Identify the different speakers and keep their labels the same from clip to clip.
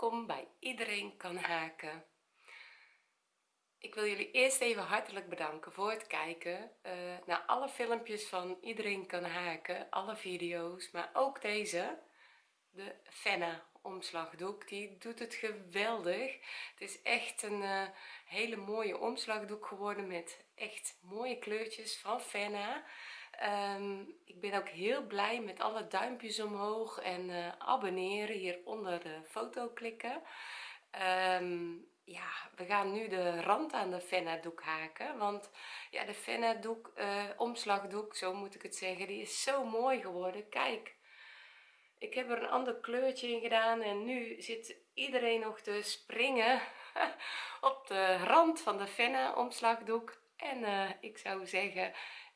Speaker 1: welkom bij iedereen kan haken. Ik wil jullie eerst even hartelijk bedanken voor het kijken uh, naar alle filmpjes van iedereen kan haken alle video's maar ook deze. De fenna omslagdoek die doet het geweldig. Het is echt een uh, hele mooie omslagdoek geworden met echt mooie kleurtjes van fenna um, ik ben ook heel blij met alle duimpjes omhoog en uh, abonneren hier onder de foto klikken. Um, ja we gaan nu de rand aan de fenna doek haken want ja de fenna doek uh, omslagdoek zo moet ik het zeggen die is zo mooi geworden. Kijk ik heb er een ander kleurtje in gedaan en nu zit iedereen nog te springen op de rand van de fenna omslagdoek en uh, ik zou zeggen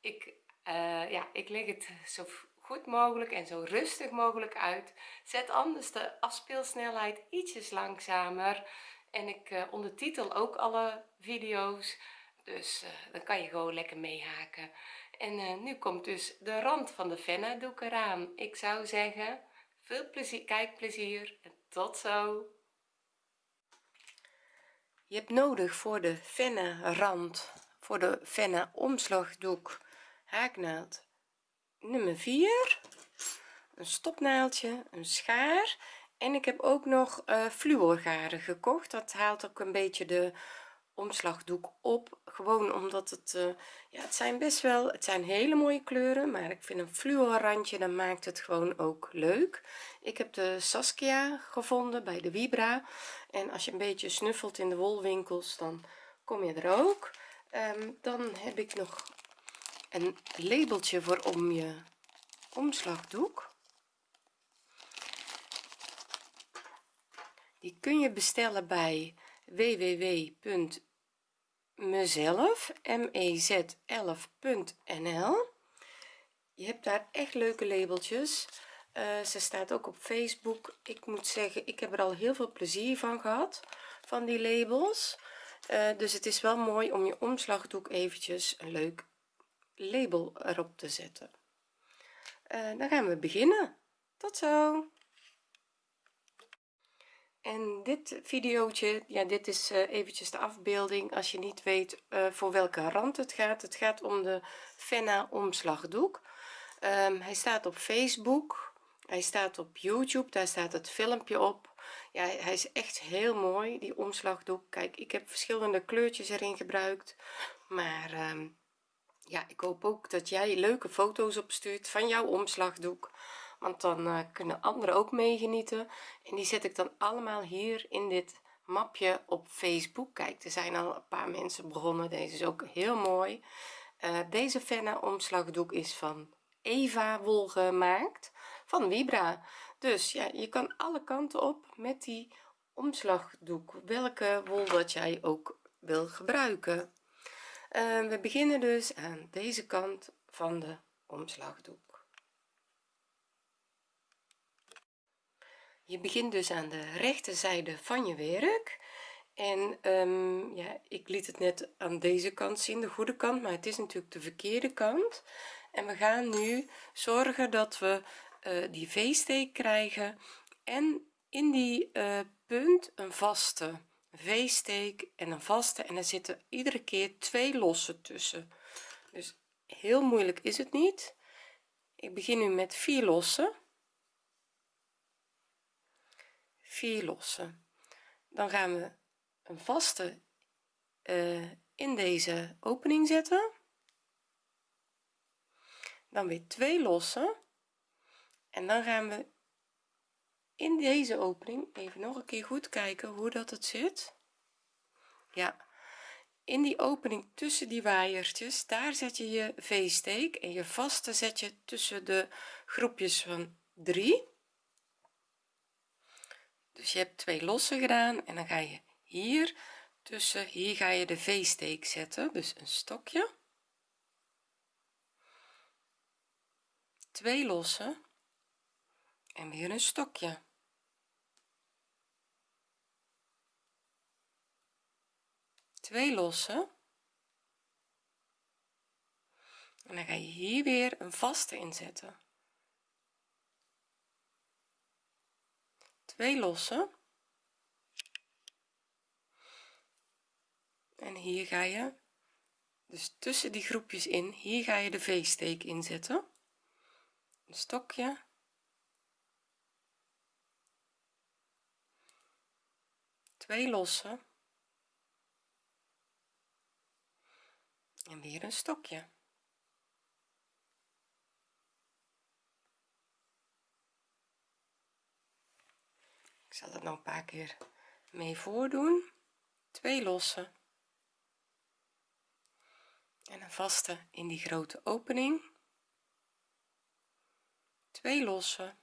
Speaker 1: ik uh, ja ik leg het zo goed mogelijk en zo rustig mogelijk uit. Zet anders de afspeelsnelheid ietsjes langzamer. En ik uh, ondertitel ook alle video's. Dus uh, dan kan je gewoon lekker meehaken. En nu komt dus de rand van de fenna doek eraan. Ik zou zeggen veel plezier kijkplezier en tot zo. Je hebt nodig voor de fenna rand voor de fenna omslagdoek haaknaald. Nummer 4 een stopnaaldje een schaar. En ik heb ook nog uh, fluorgaren gekocht. Dat haalt ook een beetje de omslagdoek op. Gewoon omdat het uh, ja het zijn best wel het zijn hele mooie kleuren maar ik vind een fluor randje dan maakt het gewoon ook leuk. Ik heb de Saskia gevonden bij de Vibra. En als je een beetje snuffelt in de wolwinkels dan kom je er ook. Um, dan heb ik nog een labeltje voor om je omslagdoek. Die kun je bestellen bij www.mezelf mez11.nl je hebt daar echt leuke labeltjes. Uh, ze staat ook op facebook. Ik moet zeggen ik heb er al heel veel plezier van gehad van die labels. Uh, dus het is wel mooi om je omslagdoek eventjes een leuk label erop te zetten. Uh, dan gaan we beginnen. Tot zo. En dit videootje ja dit is uh, eventjes de afbeelding. Als je niet weet uh, voor welke rand het gaat het gaat om de fenna omslagdoek. Um, hij staat op facebook hij staat op youtube daar staat het filmpje op. Ja hij is echt heel mooi die omslagdoek. Kijk ik heb verschillende kleurtjes erin gebruikt maar um, ja ik hoop ook dat jij leuke foto's opstuurt van jouw omslagdoek want dan uh, kunnen anderen ook meegenieten. En die zet ik dan allemaal hier in dit mapje op facebook. Kijk er zijn al een paar mensen begonnen. Deze is ook heel mooi. Uh, deze fenne omslagdoek is van eva wol gemaakt van vibra. Dus ja je kan alle kanten op met die omslagdoek. Welke wol dat jij ook wil gebruiken uh, we beginnen dus aan deze kant van de omslagdoek. Je begint dus aan de rechterzijde van je werk. En um, ja ik liet het net aan deze kant zien de goede kant maar het is natuurlijk de verkeerde kant. En we gaan nu zorgen dat we uh, die v-steek krijgen en in die uh, punt een vaste v-steek en een vaste en er zitten iedere keer twee losse tussen. Dus heel moeilijk is het niet. Ik begin nu met vier lossen. Vier lossen. Dan gaan we een vaste uh, in deze opening zetten. Dan weer twee lossen. En dan gaan we in deze opening even nog een keer goed kijken hoe dat het zit. Ja in die opening tussen die waaiertjes daar zet je je v-steek en je vaste zet je tussen de groepjes van 3 dus je hebt twee losse gedaan en dan ga je hier tussen hier ga je de v-steek zetten dus een stokje. Twee losse en weer een stokje 2 lossen. En dan ga je hier weer een vaste inzetten. 2 lossen. En hier ga je dus tussen die groepjes in hier ga je de v-steek inzetten. Een stokje. Twee lossen. En weer een stokje. Ik zal het nog een paar keer mee voordoen. Twee losse en een vaste in die grote opening. Twee losse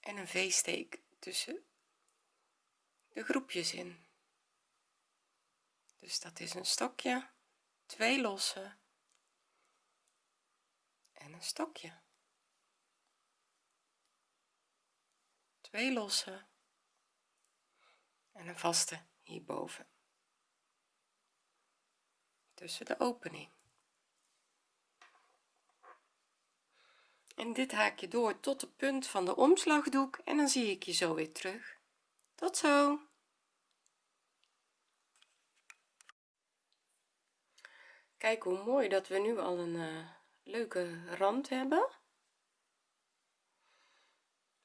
Speaker 1: en een v-steek tussen de groepjes in dus dat is een stokje twee losse en een stokje. Twee losse en een vaste hierboven. Tussen de opening. En dit haak je door tot de punt van de omslagdoek en dan zie ik je zo weer terug. Tot zo kijk hoe mooi dat we nu al een uh, leuke rand hebben.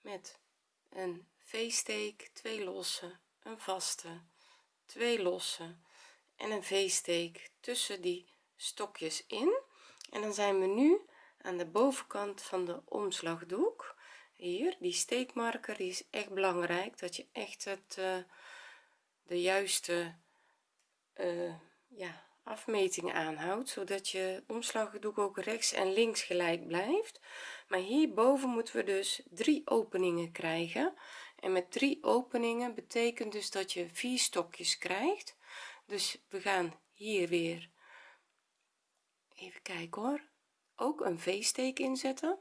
Speaker 1: Met een v-steek twee losse een vaste twee losse en een v-steek tussen die stokjes in. En dan zijn we nu aan de bovenkant van de omslagdoek. Hier die steekmarker die is echt belangrijk dat je echt het uh, de juiste uh, ja afmeting aanhoudt zodat je omslagdoek ook rechts en links gelijk blijft. Maar hierboven moeten we dus drie openingen krijgen. En met drie openingen betekent dus dat je vier stokjes krijgt. Dus we gaan hier weer even kijken hoor. Ook een v-steek inzetten.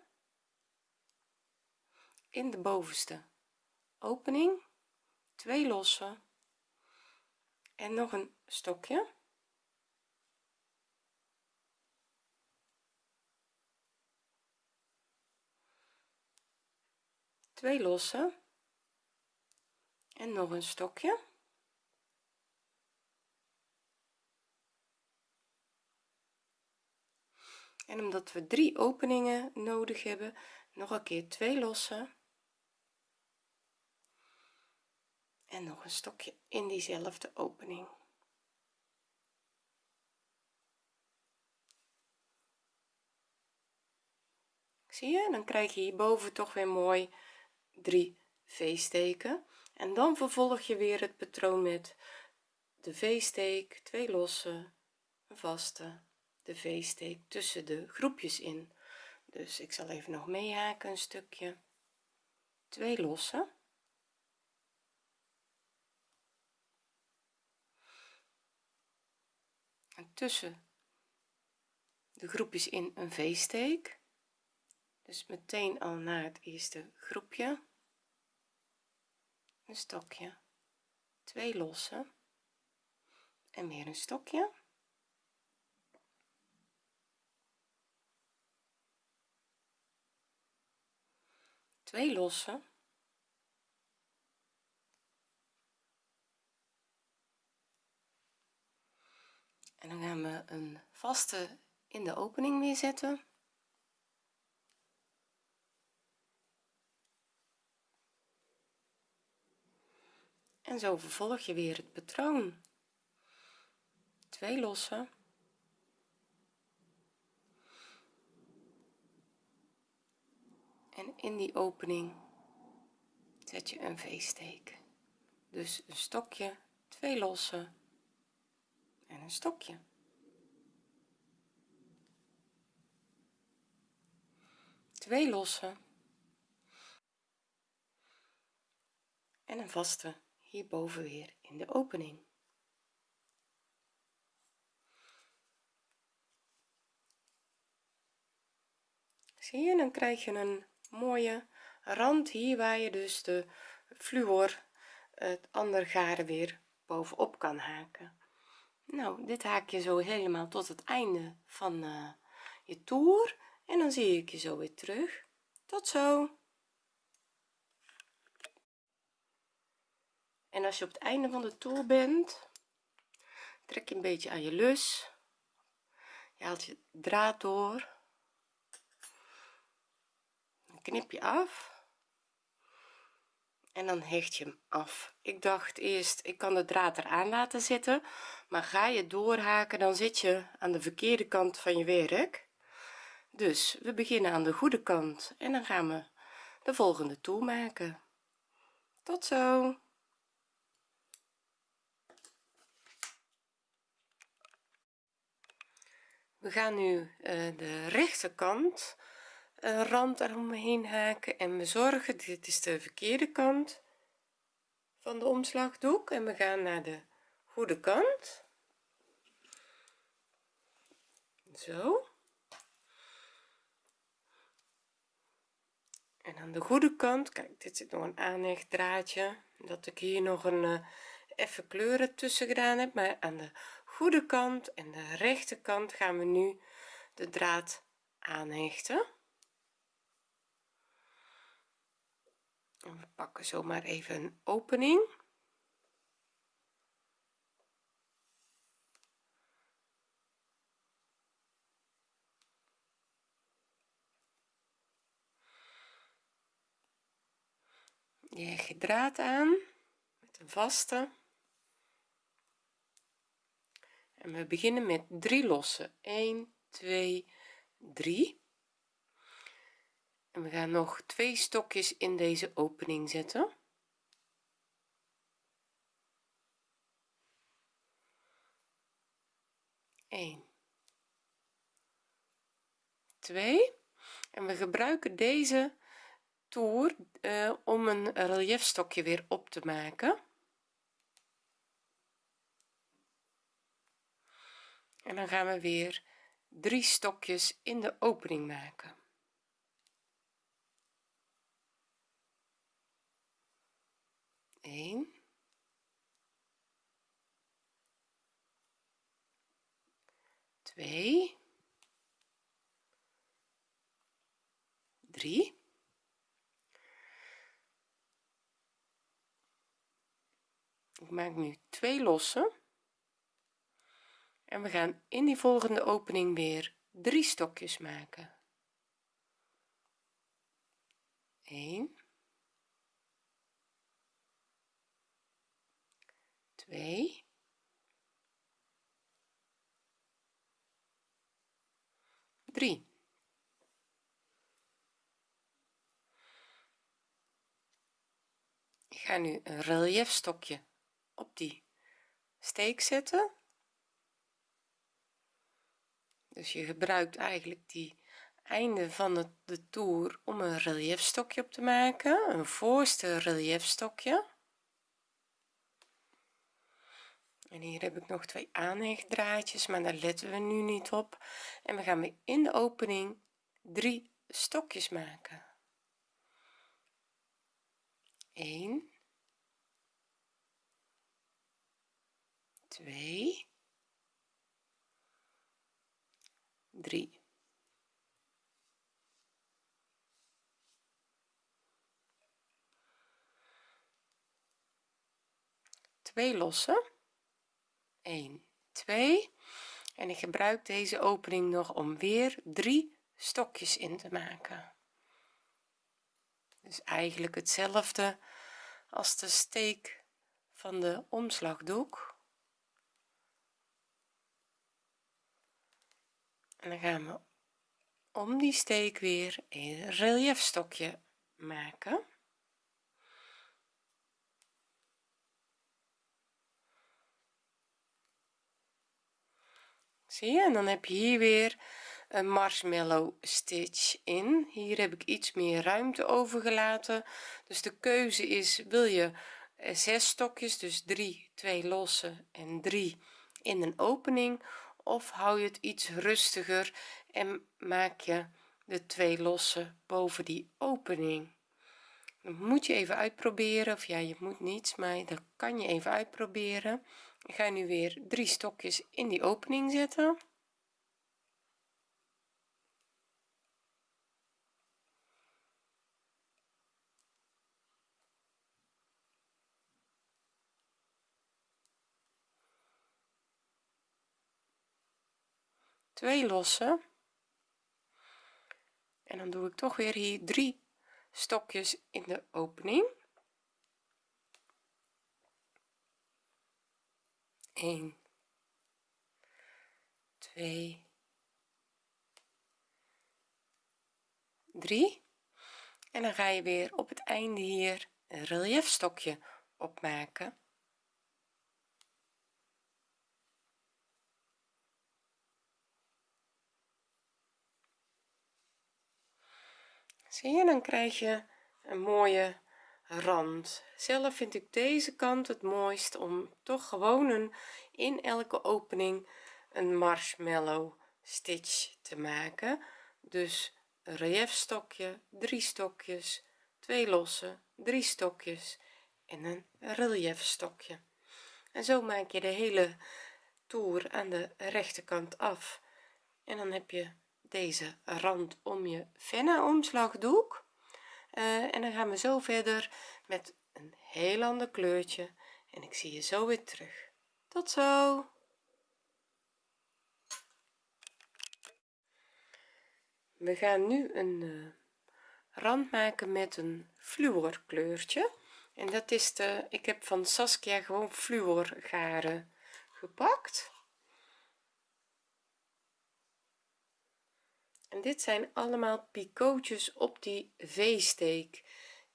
Speaker 1: In de bovenste opening. Twee losse en nog een stokje twee losse en nog een stokje. En omdat we drie openingen nodig hebben nog een keer twee losse en nog een stokje in diezelfde opening. Zie je? Dan krijg je hierboven toch weer mooi drie v-steken en dan vervolg je weer het patroon met de v-steek twee losse een vaste de v-steek tussen de groepjes in. Dus ik zal even nog meehaken een stukje. Twee losse. En tussen de groepjes in een v-steek dus meteen al naar het eerste groepje. Een stokje. Twee losse. En weer een stokje. Twee losse. En dan gaan we een vaste in de opening weer zetten en zo vervolg je weer het patroon. Twee losse en in die opening zet je een v-steek dus een stokje twee losse en een stokje. Twee losse en een vaste hierboven weer in de opening. Zie je dan krijg je een mooie rand hier waar je dus de fluor het andere garen weer bovenop kan haken. Nou dit haak je zo helemaal tot het einde van uh, je toer en dan zie ik je zo weer terug. Tot zo en als je op het einde van de toer bent trek je een beetje aan je lus. Je haalt je draad door. Dan knip je af. En dan hecht je hem af. Ik dacht eerst ik kan de draad eraan laten zitten. Maar ga je doorhaken dan zit je aan de verkeerde kant van je werk. Dus we beginnen aan de goede kant. En dan gaan we de volgende toer maken. Tot zo we gaan nu uh, de rechterkant rand eromheen haken en we zorgen dit is de verkeerde kant van de omslagdoek en we gaan naar de goede kant. Zo. En aan de goede kant kijk dit zit nog een aanhechtdraadje dat ik hier nog een even kleuren tussen gedaan heb maar aan de goede kant en de rechterkant gaan we nu de draad aanhechten. En we pakken zomaar even een opening. Je je draad aan met een vaste en we beginnen met drie lossen. 1 2 3 en we gaan nog twee stokjes in deze opening zetten. Eén, twee. En we gebruiken deze toer uh, om een reliefstokje weer op te maken en dan gaan we weer drie stokjes in de opening maken. 1 2 3 ik maak nu twee losse en we gaan in die volgende opening weer drie stokjes maken. 1 2 3 ik ga nu een relief stokje op die steek zetten dus je gebruikt eigenlijk die einde van de, de toer om een relief stokje op te maken een voorste relief stokje en hier heb ik nog twee aanhechtdraadjes maar daar letten we nu niet op. En we gaan weer in de opening drie stokjes maken. 1 2 3 twee lossen. 1 2 en ik gebruik deze opening nog om weer drie stokjes in te maken. Dus eigenlijk hetzelfde als de steek van de omslagdoek en dan gaan we om die steek weer een relief stokje maken. Zie je? En dan heb je hier weer een marshmallow stitch in. Hier heb ik iets meer ruimte overgelaten. Dus de keuze is wil je eh, zes stokjes dus 3 2 losse en 3 in een opening of hou je het iets rustiger en maak je de twee losse boven die opening? Dan moet je even uitproberen of ja je moet niets maar dat kan je even uitproberen. Ik ga nu weer drie stokjes in die opening zetten twee losse en dan doe ik toch weer hier drie stokjes in de opening. 1 2 3 en dan ga je weer op het einde hier een relief stokje opmaken zie je dan krijg je een mooie rand. Zelf vind ik deze kant het mooist om toch gewoon een in elke opening een marshmallow stitch te maken. Dus relief stokje drie stokjes twee losse drie stokjes en een relief stokje en zo maak je de hele toer aan de rechterkant af. En dan heb je deze rand om je venna omslagdoek uh, en dan gaan we zo verder met een heel ander kleurtje. En ik zie je zo weer terug. Tot zo. We gaan nu een uh, rand maken met een fluor kleurtje en dat is de ik heb van Saskia gewoon fluor garen gepakt en dit zijn allemaal picootjes op die v-steek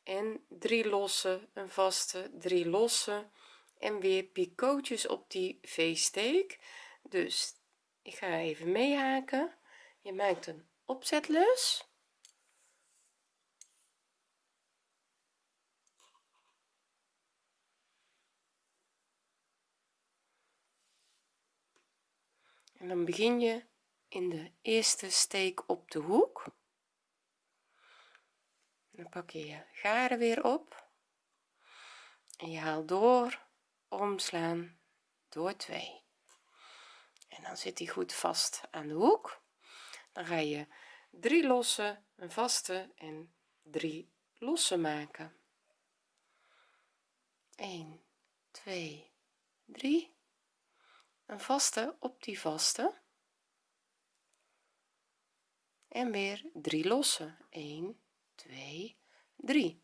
Speaker 1: en drie losse een vaste drie losse. En weer picootjes op die v-steek dus ik ga even meehaken. Je maakt een opzetlus. En dan begin je in de eerste steek op de hoek. Dan pak je je garen weer op. En je haalt door omslaan door 2 en dan zit hij goed vast aan de hoek. Dan ga je drie losse een vaste en drie losse maken. 1 2 3 een vaste op die vaste en weer drie losse 1 2 3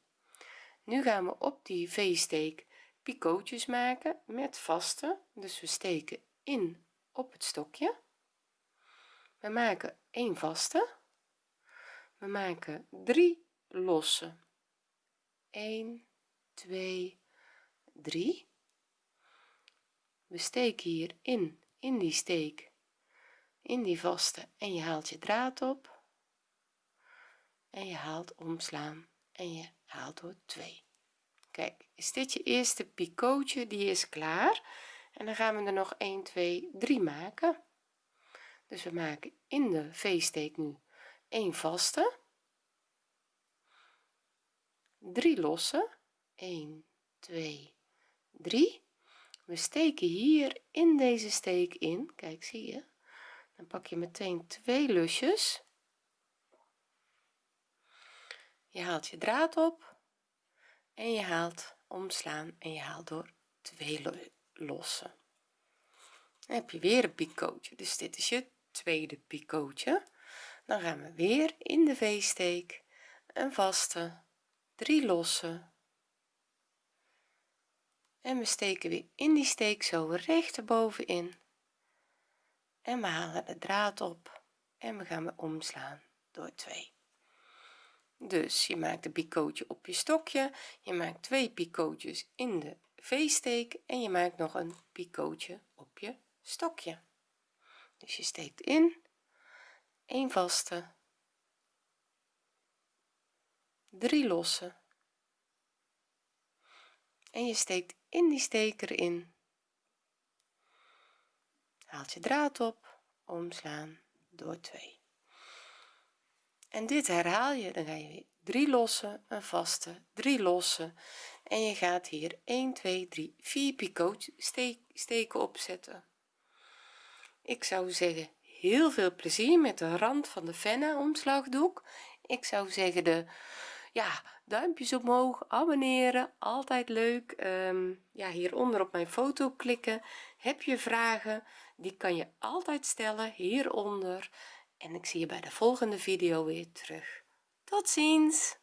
Speaker 1: nu gaan we op die v-steek picootjes maken met vaste. Dus we steken in op het stokje. We maken 1 vaste. We maken 3 losse 1 2 3 we steken hier in in die steek in die vaste. En je haalt je draad op en je haalt omslaan en je haalt door 2 kijk is dit je eerste picootje? Die is klaar. En dan gaan we er nog 1 2 3 maken. Dus we maken in de v-steek nu 1 vaste. 3 losse. 1 2 3 we steken hier in deze steek in. Kijk zie je? Dan pak je meteen twee lusjes je haalt je draad op en je haalt omslaan en je haalt door twee lossen. Dan heb je weer een picootje dus dit is je tweede picootje dan gaan we weer in de v-steek een vaste drie losse en we steken weer in die steek zo recht erbovenin. En we halen de draad op en we gaan weer omslaan door 2 dus je maakt een picootje op je stokje je maakt twee picootjes in de v-steek en je maakt nog een picootje op je stokje. Dus je steekt in een vaste drie losse. En je steekt in die steek erin haalt je draad op omslaan door 2 en dit herhaal je. Dan ga je weer drie losse een vaste drie losse en je gaat hier 1 2 3 4 picootjes steek, steken opzetten. Ik zou zeggen heel veel plezier met de rand van de venna omslagdoek ik zou zeggen de ja duimpjes omhoog abonneren altijd leuk. Ehm, ja hieronder op mijn foto klikken. Heb je vragen? Die kan je altijd stellen hieronder en ik zie je bij de volgende video weer terug. Tot ziens